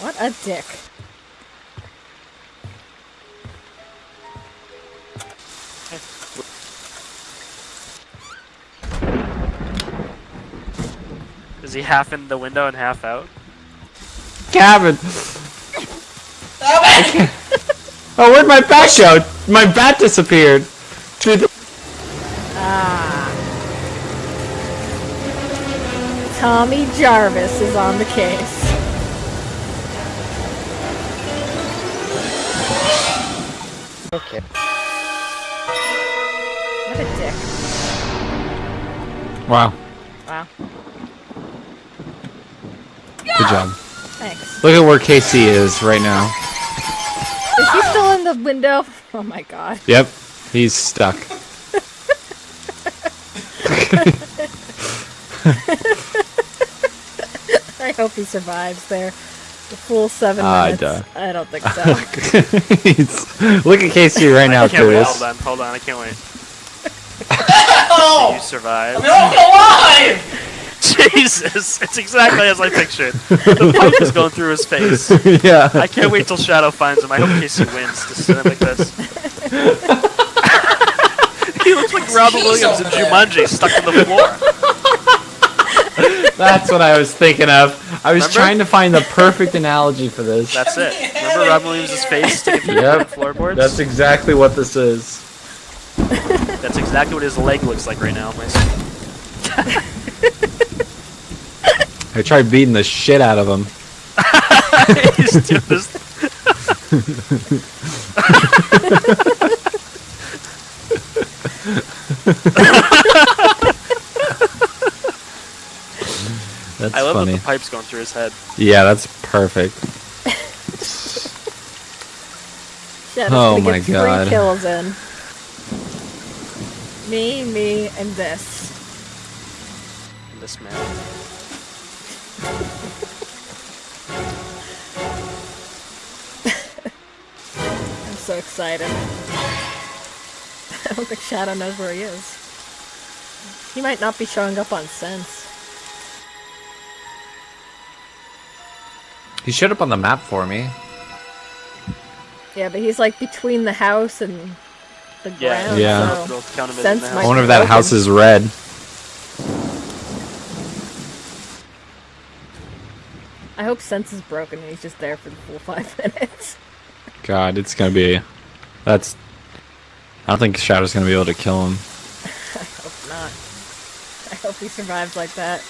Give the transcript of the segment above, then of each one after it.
What a dick. Is he half in the window and half out? Cabin. oh, where'd my bat go? My bat disappeared. Through the Ah. Tommy Jarvis is on the case. Okay. What a dick. Wow. Wow. Good job. Thanks. Look at where KC is right now. Is he still in the window? Oh my god. Yep. He's stuck. I hope he survives there. The full seven Ah, minutes. duh. I don't think so. Look at Casey right now, I. Curtis. Hold on, hold on. I can't wait. Oh! You survived. I'm alive! Jesus, it's exactly as I pictured. The pipe is going through his face. yeah. I can't wait till Shadow finds him. I hope Casey wins to sit him like this. he looks like Robin Williams in Jumanji, stuck in the floor. That's what I was thinking of. I was Remember? trying to find the perfect analogy for this. That's it. Remember Robin Williams' face sticking through Yep. the floorboards? That's exactly what this is. That's exactly what his leg looks like right now. My I tried beating the shit out of him. He's doing this. That's I love funny. that the pipe's going through his head. Yeah, that's perfect. Shadow's Oh my get three God. kills in. Me, me, and this. And This man. I'm so excited. I don't think Shadow knows where he is. He might not be showing up on sense. He showed up on the map for me. Yeah, but he's like between the house and the Yeah. ground. Yeah. So We'll count him as Sense in the might I wonder if that broken. house is red. I hope sense is broken and he's just there for the full five minutes. God, it's gonna be. That's. I don't think Shadow's gonna be able to kill him. I hope not. I hope he survives like that.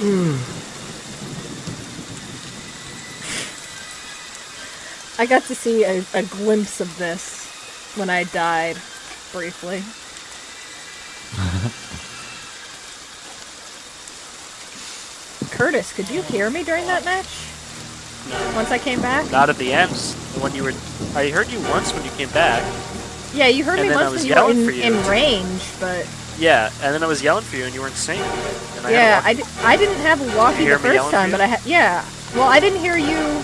Hmm. I got to see a, a glimpse of this when I died briefly. Curtis, could you hear me during that match? No. Once I came back? Not at the end. When you were, I heard you once when you came back. Yeah, you heard And me once was when you were in, for you. in range, but Yeah, and then I was yelling for you and you weren't saying I yeah, had I, di- I didn't have a walkie the first time, but I you? had yeah. Well, I didn't hear you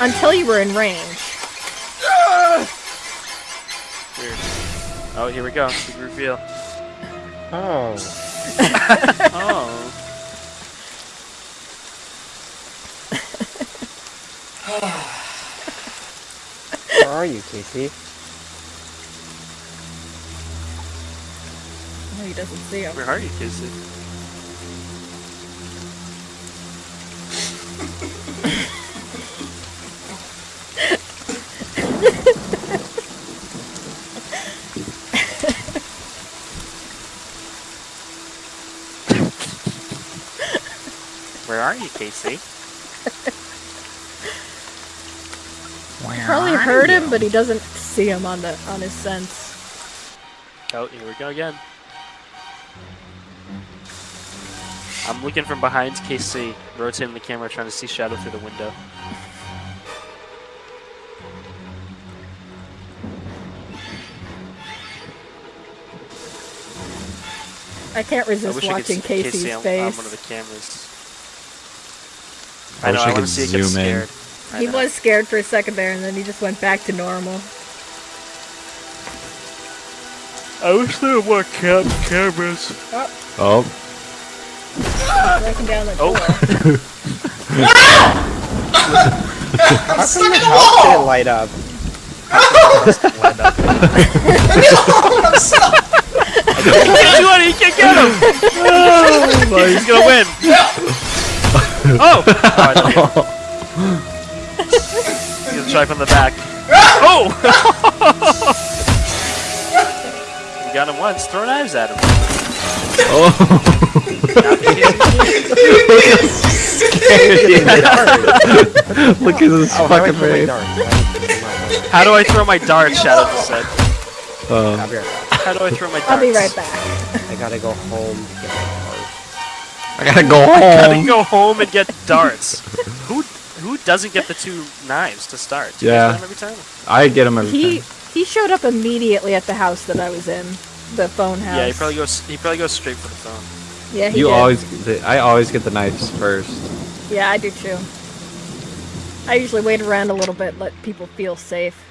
until you were in range. weird. Oh, here we go. Big reveal. Oh. Oh. Where are you, Casey? He doesn't see him. Where are you, Casey? Where are you, Casey? Probably heard him, but he doesn't see him on the on his sense. Oh, here we go again. I'm looking from behind KC, rotating the camera, trying to see Shadow through the window. I can't I resist wish I could watching see Casey's Casey on, on face. one of the cameras. I wish know, I I want could to see it get zoom in. scared. He was scared for a second there, and then he just went back to normal. I wish there were more cam cameras. Oh, oh. Breaking down the Oh. door. How come stuck the in the house wall! didn't light up? He can't do it. He can't get him. Oh, he's gonna win. Oh! oh I don't get it. He's gonna try from the back. Oh! you got him once. Throw knives at him. Oh. look at this Oh, how do I fucking throw face. darts? Why did you throw my How do I throw my dart? Shadow just said. Uh, darts? I'll be right back. How do I throw my darts? I'll be right back. I gotta go home to get my darts. I gotta go home. I Gotta home. go home and get darts. who who doesn't get the two knives to start? Do you Yeah. guys get 'em every time? I get them every He time. he showed up immediately at the house that I was in, the phone house. Yeah, he probably goes. He probably goes straight for the phone. Yeah, You did. always, I always get the knives first. Yeah, I do too. I usually wait around a little bit, let people feel safe.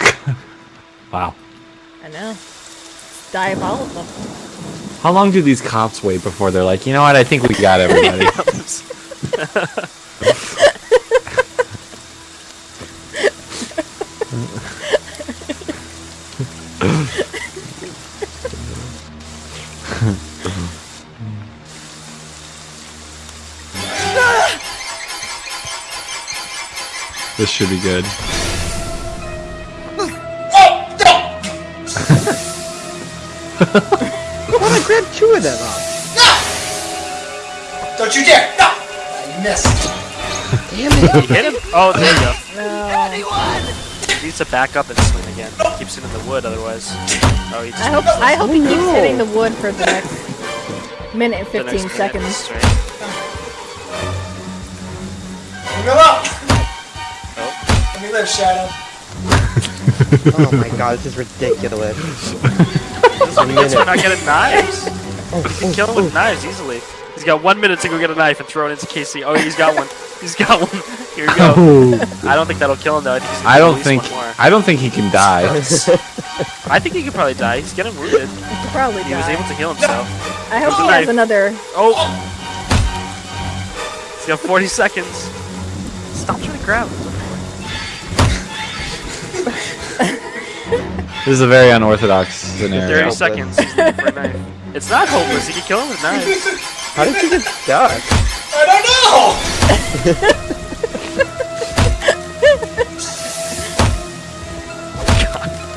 Wow. I know. It's diabolical. How long do these cops wait before they're like, you know what? I think we got everybody. this should be good. What? I grabbed two of them up. Don't you dare! No! You missed. Damn it. You hit him? Oh, there you go. No. He needs to back up and swing again. Keeps it in the wood otherwise. Oh, he just I hope I hope he keeps no. hitting the wood for the next minute and the next 15 minute seconds. straight. Go up! Oh. Live, Shadow. Oh my god, this is ridiculous. This one gets for not getting knives. You can kill him with knives easily. He's got one minute to go get a knife and throw it into Casey. Oh, he's got one. He's got one. Here we go. Oh, I don't think that'll kill him though. I think, he's gonna I don't think, one more. I don't think he can die. I think he could probably die. He's getting wounded. He'll probably He was able to heal himself. I hope There's a he has another. Oh! He's got 40 seconds. Stop trying to grab him. This is a very unorthodox scenario. 30 seconds. He's looking for a knife. It's not hopeless. He can kill him with knives. How did you get stuck? I don't know!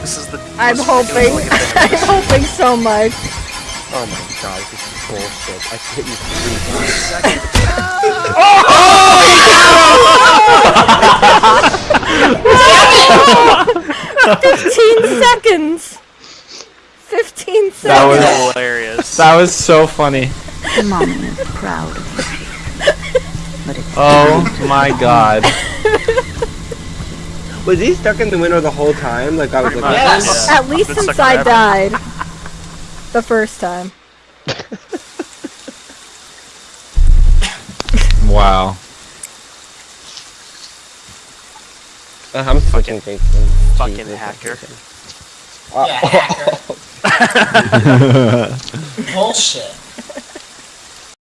This is the. I'm hoping. ridiculous looking thing I'm hoping so much. Oh my god, this is bullshit. I hit you three times. Fifteen seconds. Fifteen seconds. That was. Hilarious. that was so funny. Mommy is proud of you. But it's Oh my god. Was he stuck in the window the whole time? Like I was Pretty looking much, at Yes. yeah. At least I've since I forever. died. The first time. Wow. Uh, I'm switching Jason. fucking Jesus, hacker. Yeah, hacker. Bullshit.